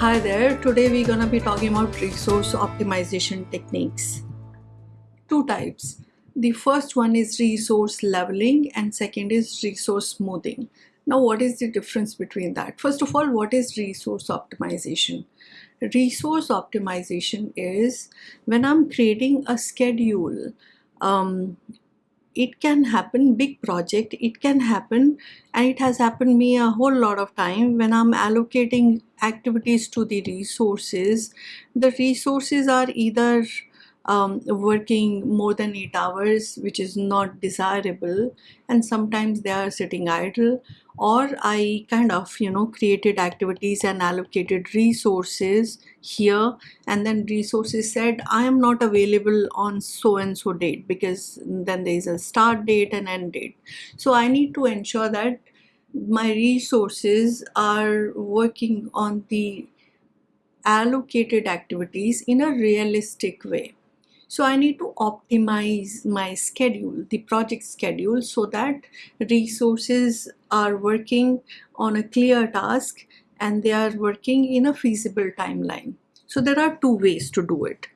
Hi there, today we're gonna be talking about resource optimization techniques. Two types. The first one is resource leveling and second is resource smoothing. Now what is the difference between that? First of all, what is resource optimization? Resource optimization is when I'm creating a schedule um, it can happen big project it can happen and it has happened me a whole lot of time when i'm allocating activities to the resources. The resources are either um, working more than eight hours which is not desirable. And sometimes they are sitting idle. Or I kind of you know created activities and allocated resources here. And then resources said I am not available on so and so date because then there is a start date and end date. So I need to ensure that my resources are working on the allocated activities in a realistic way so I need to optimize my schedule, the project schedule, so that resources are working on a clear task and they are working in a feasible timeline. So there are two ways to do it.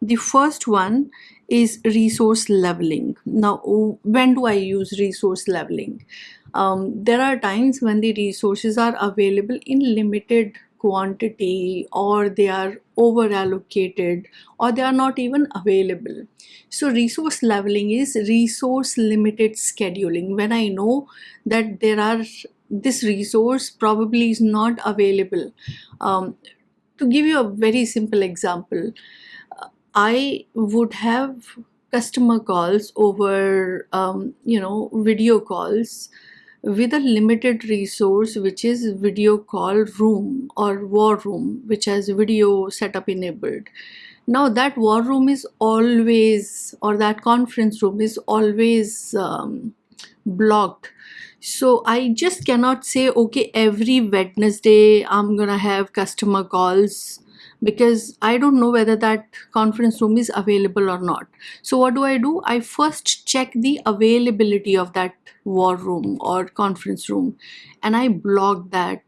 The first one is resource leveling. Now, when do I use resource leveling? Um, there are times when the resources are available in limited quantity or they are over allocated or they are not even available. So resource leveling is resource limited scheduling. When i know that there are this resource probably is not available um, to give you a very simple example i would have customer calls over um, you know video calls with a limited resource which is video call room or war room which has video setup enabled. Now that war room is always or that conference room is always um, blocked. So i just cannot say okay every wednesday i'm gonna have customer calls because I don't know whether that conference room is available or not. So what do I do? I first check the availability of that war room or conference room and I block that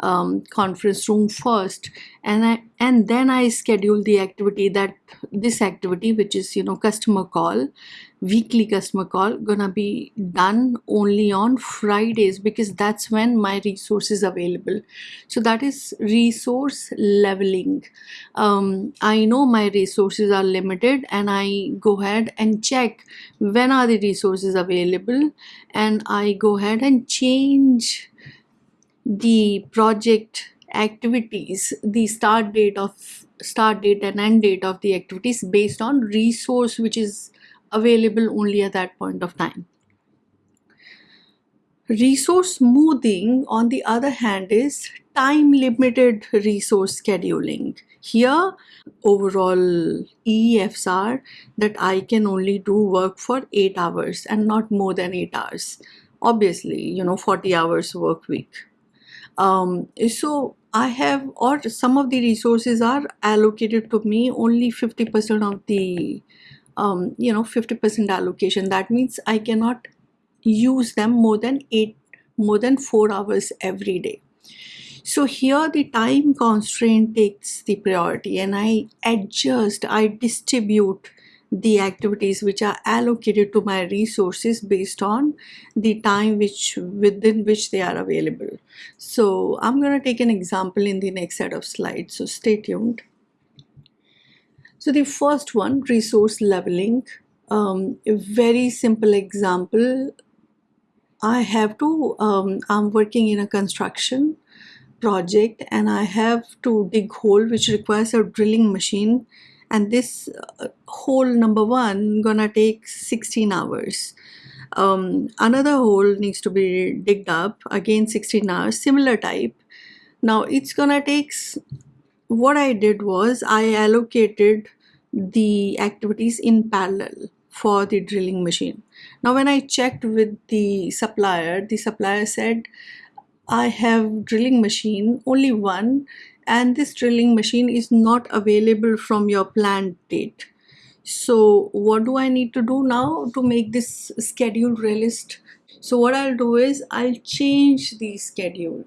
um, conference room first. And I and then I schedule the activity that this activity which is you know customer call weekly customer call gonna be done only on Fridays because that's when my resource is available. So that is resource leveling. Um, I know my resources are limited and I go ahead and check when are the resources available and I go ahead and change the project activities the start date of start date and end date of the activities based on resource which is available only at that point of time. Resource smoothing on the other hand is time limited resource scheduling. Here overall EEFs are that I can only do work for 8 hours and not more than 8 hours. Obviously you know 40 hours work week um, so I have or some of the resources are allocated to me only 50% of the um, you know 50% allocation. That means I cannot use them more than 8 more than 4 hours every day. So here the time constraint takes the priority and I adjust I distribute the activities which are allocated to my resources based on the time which within which they are available. So i'm going to take an example in the next set of slides so stay tuned. So the first one resource leveling. Um, a very simple example. I have to um, i'm working in a construction project and i have to dig hole which requires a drilling machine and this uh, hole number one gonna take 16 hours. Um, another hole needs to be digged up again 16 hours similar type. Now it's gonna take what I did was I allocated the activities in parallel for the drilling machine. Now when I checked with the supplier the supplier said I have drilling machine only one and this drilling machine is not available from your planned date so what do I need to do now to make this schedule realist so what I'll do is I'll change the schedule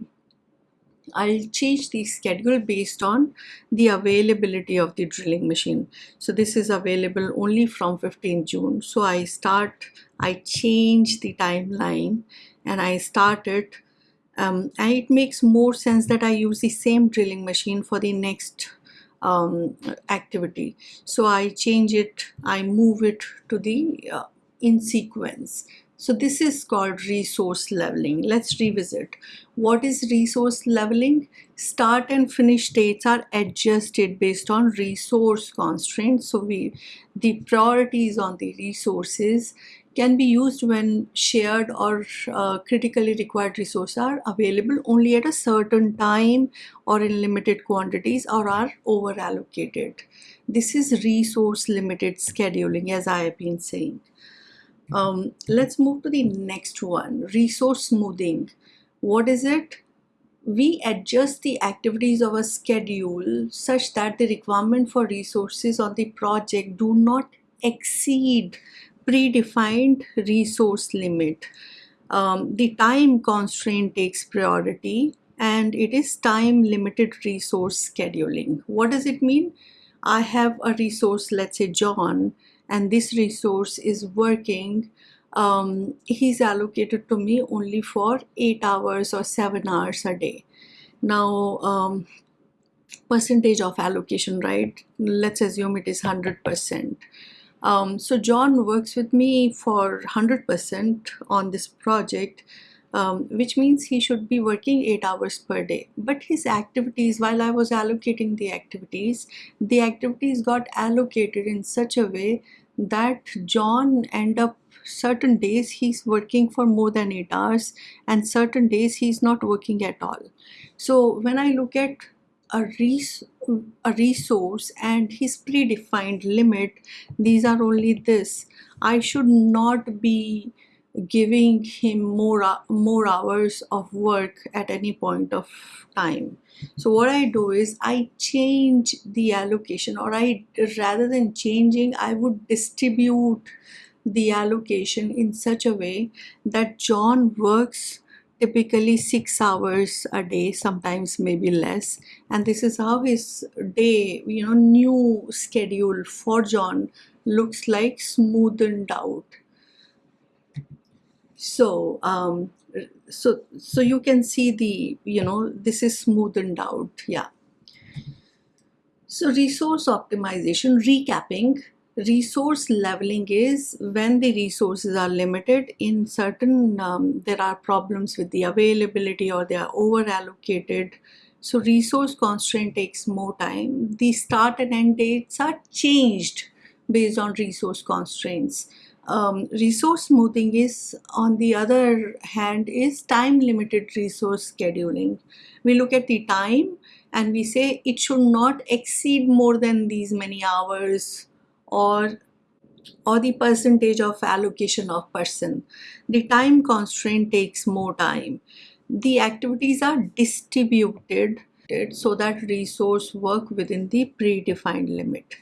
I'll change the schedule based on the availability of the drilling machine. So this is available only from 15 June. So I start, I change the timeline and I start it. Um, and it makes more sense that I use the same drilling machine for the next um, activity. So I change it, I move it to the uh, in sequence. So this is called resource leveling. Let's revisit. What is resource leveling? Start and finish dates are adjusted based on resource constraints. So we, the priorities on the resources can be used when shared or uh, critically required resources are available only at a certain time or in limited quantities or are over allocated. This is resource limited scheduling as I have been saying. Um, let's move to the next one, resource smoothing. What is it? We adjust the activities of a schedule such that the requirement for resources on the project do not exceed predefined resource limit. Um, the time constraint takes priority and it is time limited resource scheduling. What does it mean? I have a resource, let's say John, and this resource is working um, he's allocated to me only for eight hours or seven hours a day now um, percentage of allocation right let's assume it is 100% um, so John works with me for 100% on this project um, which means he should be working 8 hours per day. But his activities, while I was allocating the activities, the activities got allocated in such a way that John end up certain days he's working for more than 8 hours and certain days he's not working at all. So when I look at a, res a resource and his predefined limit, these are only this. I should not be giving him more more hours of work at any point of time so what i do is i change the allocation or i rather than changing i would distribute the allocation in such a way that john works typically six hours a day sometimes maybe less. And this is how his day you know new schedule for john looks like smoothened out. So um, so so you can see the you know this is smoothened out yeah. So resource optimization recapping resource leveling is when the resources are limited in certain um, there are problems with the availability or they are over allocated so resource constraint takes more time. The start and end dates are changed based on resource constraints. Um, resource smoothing is on the other hand is time limited resource scheduling. We look at the time and we say it should not exceed more than these many hours or or the percentage of allocation of person the time constraint takes more time the activities are distributed so that resource work within the predefined limit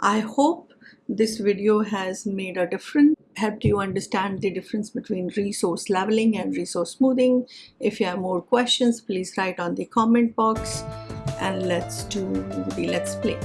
i hope this video has made a difference, helped you understand the difference between resource leveling and resource smoothing. If you have more questions, please write on the comment box and let's do the let's play.